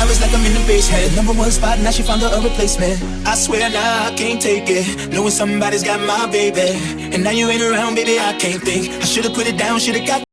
I was like I'm in the basement. Number one spot, now she found her a replacement. I swear now I can't take it. Knowing somebody's got my baby. And now you ain't around, baby, I can't think. I should've put it down, should've got.